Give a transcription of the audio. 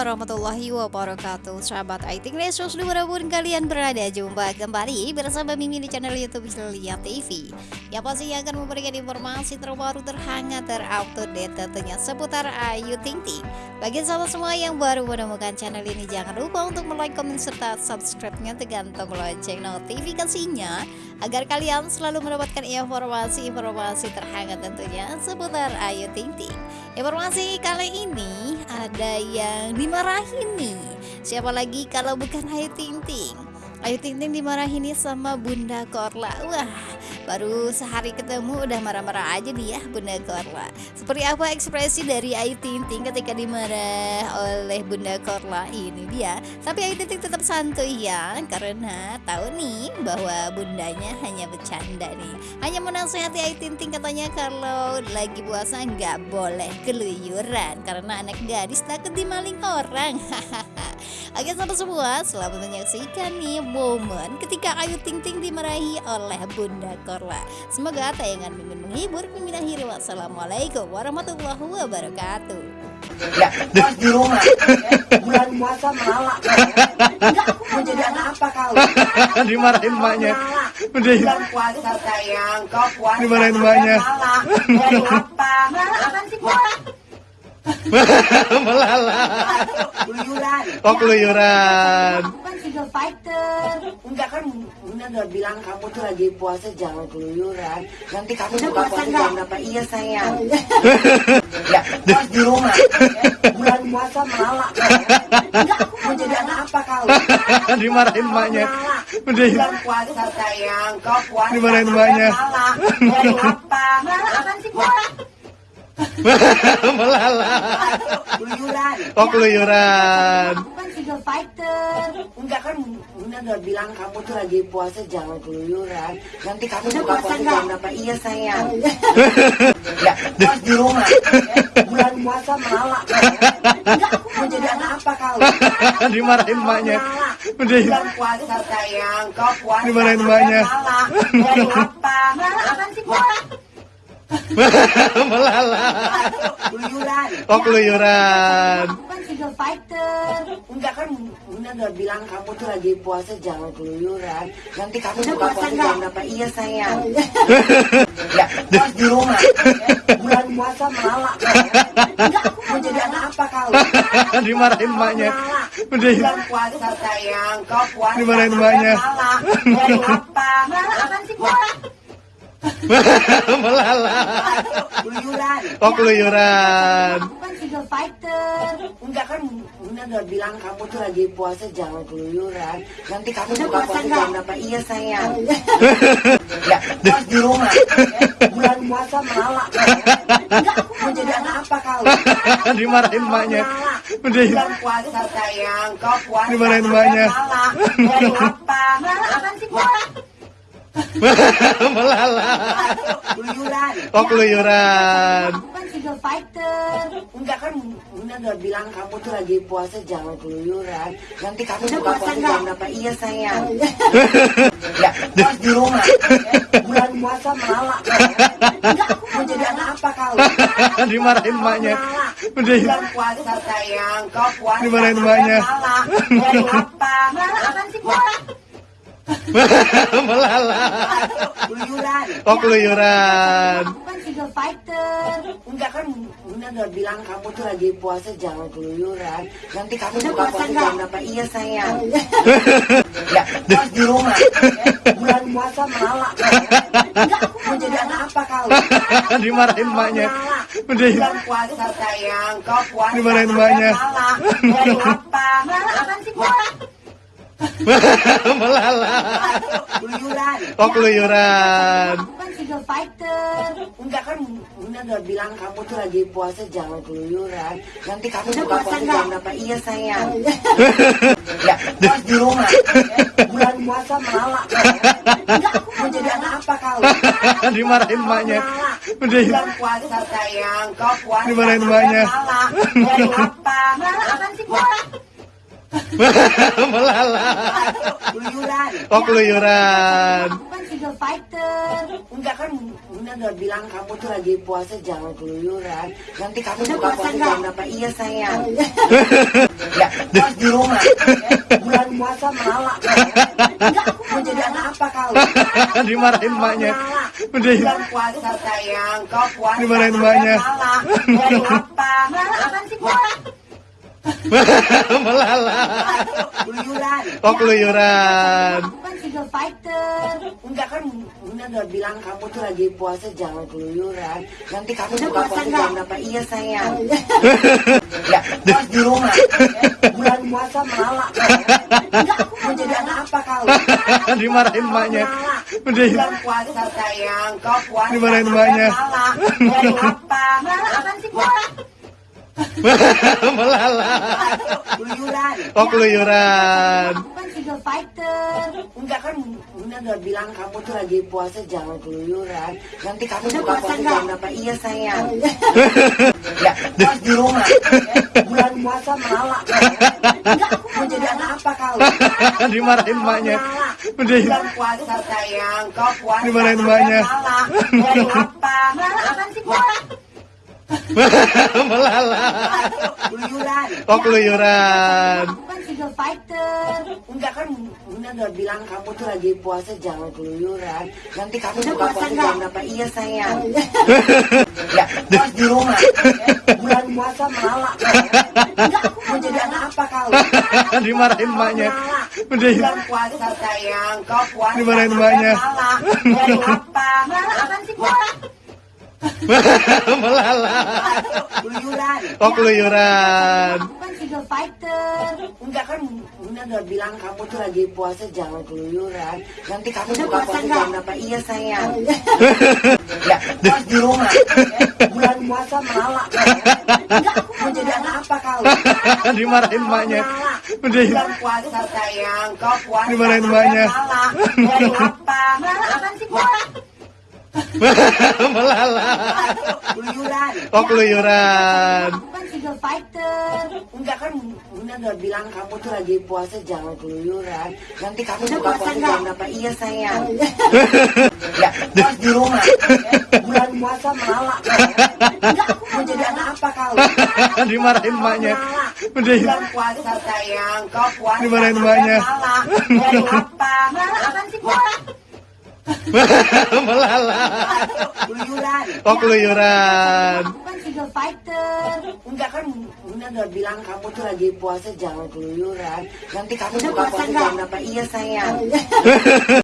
warahmatullahi wabarakatuh. Sahabat IT Lesus di mana pun kalian berada Jumpa kembali bersama Mimi di channel Youtube Lihat TV Yang pasti akan memberikan informasi terbaru terhangat terupdate tentunya seputar Ayu Ting Ting. Bagi sahabat semua yang baru menemukan channel ini Jangan lupa untuk like, komen, serta subscribe-nya. Tekan tombol lonceng notifikasinya Agar kalian selalu mendapatkan informasi-informasi terhangat tentunya seputar Ayu Ting Ting. Informasi kali ini ada yang dimarahin nih. Siapa lagi kalau bukan Ayu Ting Ting Ayu Ting Ting dimarahin nih sama Bunda Korla. Wah baru sehari ketemu udah marah-marah aja nih ya Bunda Korla. Seperti apa ekspresi dari Ayu Ting Ting ketika dimarah oleh Bunda Korla Ini dia? Tapi Ayu Ting Ting tetap santuy ya Karena tahu nih bahwa bundanya hanya bercanda nih. Hanya menasehati Ayu Ting Ting katanya kalau lagi puasa nggak boleh keluyuran Karena anak gadis takut dimaling orang. Hahaha Oke sahabat semua selamat menyaksikan nih momen ketika Ayu Ting Ting dimarahi oleh Bunda Korla Semoga tayangan mimin menghibur mimin akhiri Wassalamualaikum warahmatullahi wabarakatuh Ya, di rumah ya, bulan puasa malah ya. Enggak, aku mau jadi anak apa kau? Dimarahin emaknya. Udah. Bulan puasa sayang, kau puasa. Dimarahin emaknya. Malah, jadi apa? Malah apa sih? Melala. Keluyuran. Oh keluyuran. Aku kan single fighter. Enggak kan Bunda udah bilang kamu tuh lagi puasa jangan keluyuran. Nanti kamu Udah buka puasa jam berapa? Iya sayang. Ya, pas di rumah ya, bulan puasa malah ya. Enggak, aku Mau jadi anak apa kau? Dimarahin emaknya. Udah. Bulan puasa sayang, kau puasa. Dimarahin jadi apa? Apa sih? Melala. Keluyuran. Oh keluyuran. Aku kan single fighter. Enggak kan Bunda udah bilang kamu tuh lagi puasa jangan keluyuran. Nanti kamu Udah buka puasa puasa enggak? jam berapa? Iya sayang. Ya, pas di rumah ya, bulan puasa malah ya. Enggak, aku Mau jadi anak apa kau? Dimarahin. Udah. Bulan puasa sayang, kau puasa. Dimarahin emaknya. Malah, jadi apa? Malah apa sih? Melala. Keluyuran. Oh keluyuran. Aku kan single fighter. Enggak kan Bunda udah bilang kamu tuh lagi puasa jangan keluyuran. Nanti kamu Udah buka puasa jam berapa? Iya sayang. Ya, pas di rumah ya, bulan puasa malah ya. Enggak, aku Mau jadi anak apa kau? Dimarahin emaknya. Udah. Bulan puasa sayang, kau puasa. Dimarahin emaknya. Malah, jadi apa? Malah apa sih? Melala. Keluyuran. Oh keluyuran. Aku kan single fighter. Enggak kan Bunda udah bilang kamu tuh lagi puasa jangan keluyuran. Nanti kamu Udah buka puasa jam berapa? Iya sayang. Ya, pas di rumah ya, bulan puasa malah ya. Enggak, aku Mau jadi anak apa kau? Dimarahin emaknya. Bulan puasa sayang, kau puasa. Dimarahin jadi apa? Malah apa sih Boy? Melala. Keluyuran. Oh keluyuran. Aku kan single fighter. Enggak kan Bunda udah bilang kamu tuh lagi puasa jangan keluyuran. Nanti kamu Udah buka puasa jam berapa? Iya sayang. Ya, pas di rumah ya, bulan puasa malah ya. Enggak, aku Mau jadi anak apa kau? Dimarahin emaknya. Bulan puasa sayang, kau puasa. Dimarahin emaknya. Malah, jadi apa? Malah apa sih? Melala. Keluyuran. Oh keluyuran. Aku kan single fighter. Enggak kan Bunda udah bilang kamu tuh lagi puasa jangan keluyuran. Nanti kamu Udah buka puasa jam berapa? Iya sayang. Ya, pas di rumah ya, bulan puasa malah ya. Enggak, aku Mau jadi anak apa kau? Dimarahin. Udah. Bulan puasa sayang, kau puasa. Dimarahin emaknya. Malah, jadi apa? Malah apa sih? Melala. Keluyuran. Oh keluyuran. Aku kan single fighter. Enggak kan Bunda udah bilang kamu tuh lagi puasa jangan keluyuran. Nanti kamu Udah buka puasa jam berapa? Iya sayang. Ya, pas di rumah ya, bulan puasa malah ya. Enggak, aku Mau jadi anak apa kau? Dimarahin. Udah. Bulan puasa sayang, kau puasa. Dimarahin emaknya. Malah, jadi apa? Malah apa sih? Melala. Keluyuran. Oh keluyuran. Aku kan single fighter. Enggak kan Bunda udah bilang kamu tuh lagi puasa jangan keluyuran. Nanti kamu Udah buka puasa jam berapa? Iya sayang. Ya, pas di rumah. ya. Bulan puasa malah. Enggak, aku Mau jadi anak apa kau? Dimarahin. Udah. Bulan puasa sayang. Kau puasa. Dimarahin Anda emaknya. Malah. Jadi apa? Malah apaan sih? Melala. Keluyuran. Oh keluyuran. Aku kan single fighter. Enggak kan Bunda udah bilang kamu tuh lagi puasa jangan keluyuran. Nanti kamu Udah buka puasa jam berapa? Iya sayang. Ya, pas di rumah. ya. Bulan puasa malah. Enggak, aku Mau jadi anak apa kau? Dimarahin emaknya. Bulan puasa sayang. Kau puasa. Dimarahin emaknya. Malah. Jadi apa? Malah apaan sih? Melala. Keluyuran. Oh keluyuran. Aku kan single fighter. Enggak kan Bunda udah bilang kamu tuh lagi puasa jangan keluyuran. Nanti kamu Udah buka puasa puasa nggak? jam berapa? Iya sayang. Oh, iya. Ya, pas di rumah. ya. Bulan puasa malah. Enggak, aku Mau jadi anak apa kau? Dimarahin emaknya. Udah. Bulan puasa sayang. Kau puasa. Dimarahin emaknya. Malah. Jadi apa? Malah apaan sih? Melala. Keluyuran. Oh keluyuran. Aku kan single fighter. Enggak kan Bunda udah bilang kamu tuh lagi puasa jangan keluyuran. Nanti kamu buka puasa jam berapa? Iya sayang. Ya, pas di rumah. ya. Bulan puasa malah. Enggak, aku Mau jadi anak apa kau? Dimarahin emaknya. Malah. Udah. Bulan puasa sayang. Kau puasa. Dimarahin. Malah. Jadi apa? Malah apaan sih? Melala. Keluyuran. Oh keluyuran. Aku kan single fighter. Enggak kan Bunda udah bilang kamu tuh lagi puasa jangan keluyuran. Nanti kamu Udah buka puasa jam berapa? Iya sayang. Ya, pas di rumah. ya. Bulan puasa malah. Enggak, aku Mau jadi anak apa kau? Dimarahin emaknya. Bulan puasa sayang. Kau puasa. Dimarahin. Malah. Jadi apa? Boy? Melala. Keluyuran. Oh keluyuran. Aku kan single fighter. Enggak kan Bunda udah bilang kamu tuh lagi puasa jangan keluyuran. Nanti kamu Udah buka puasa jam berapa? Iya sayang. Ya, pas di rumah. ya. Bulan puasa malah. Enggak, aku Mau jadi anak apa kau? Dimarahin emaknya. Bulan puasa sayang. Kau puasa. Dimarahin emaknya. Malah. Jadi apa? Malah apaan sih? Melala. Keluyuran. Oh keluyuran. Aku kan single fighter. Enggak kan Bunda udah bilang kamu tuh lagi puasa jangan keluyuran. Nanti kamu Udah buka puasa puasa nggak? jam berapa? Iya sayang.